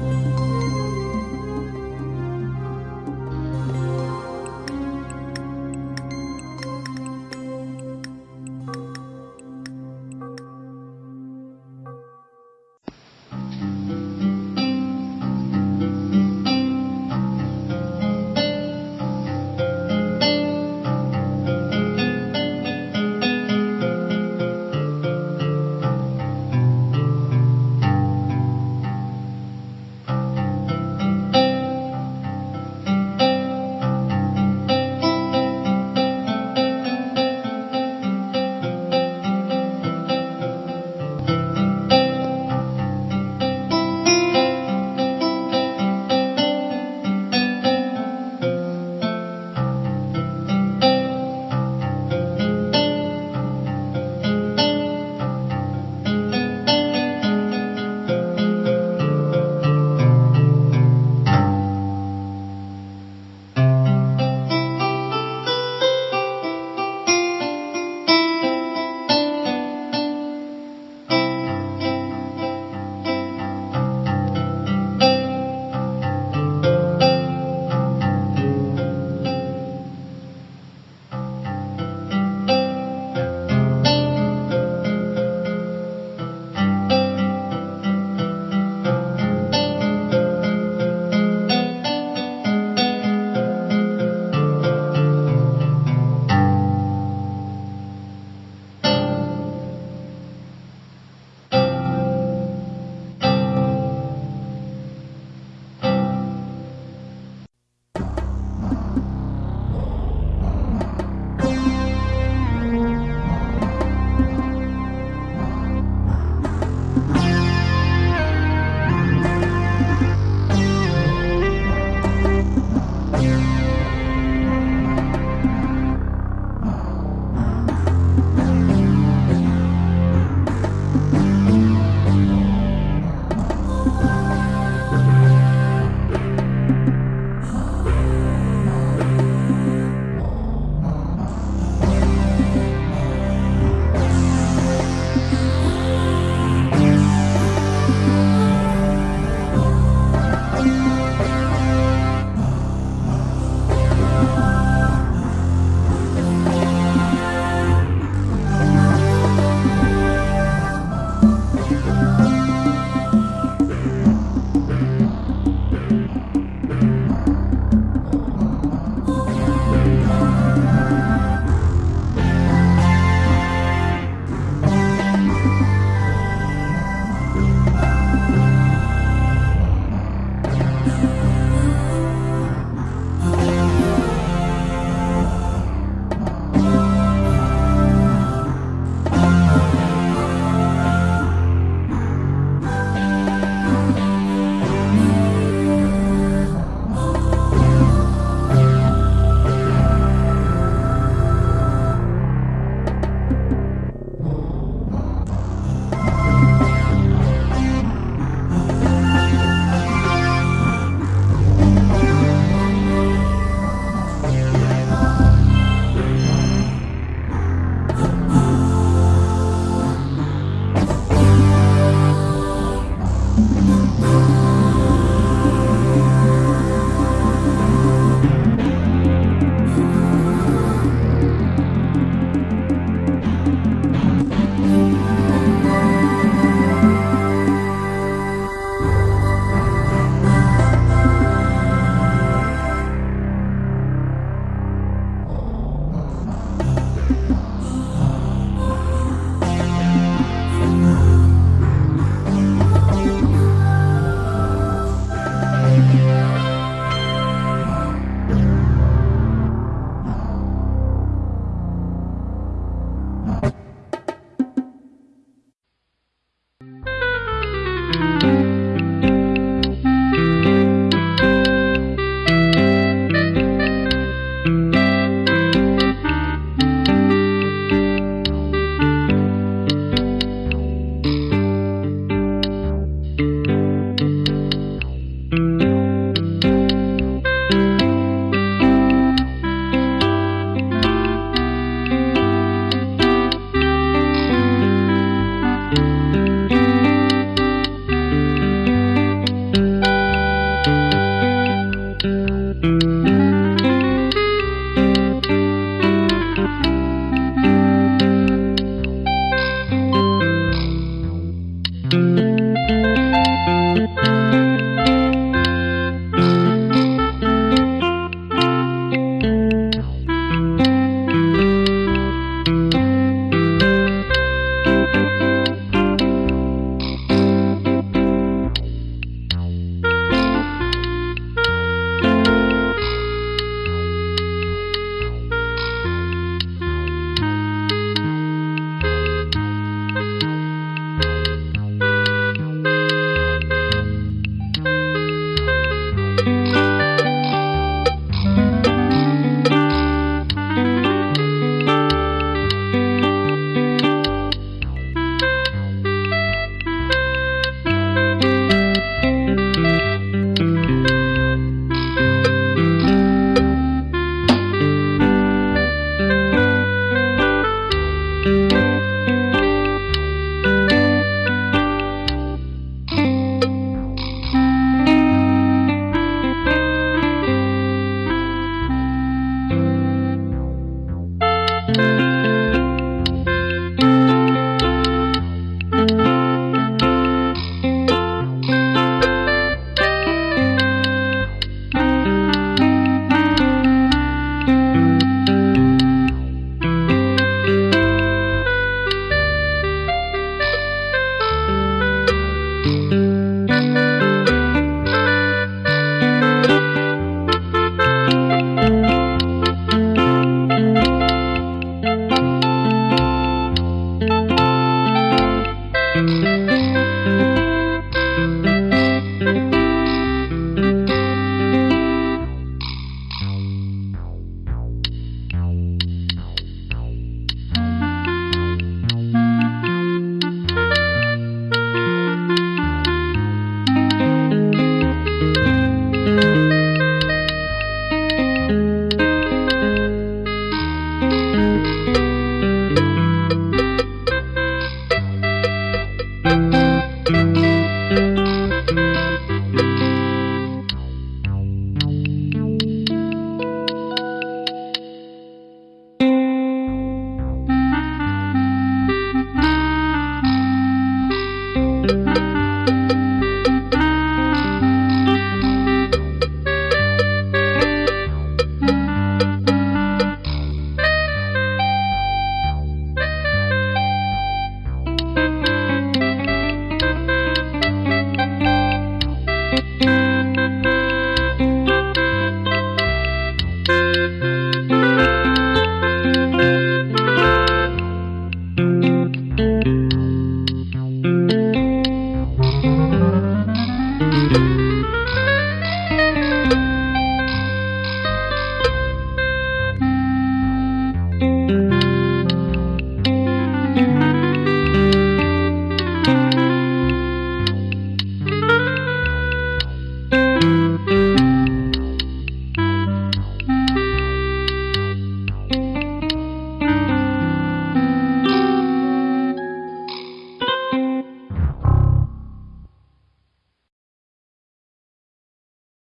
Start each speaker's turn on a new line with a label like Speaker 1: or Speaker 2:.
Speaker 1: you.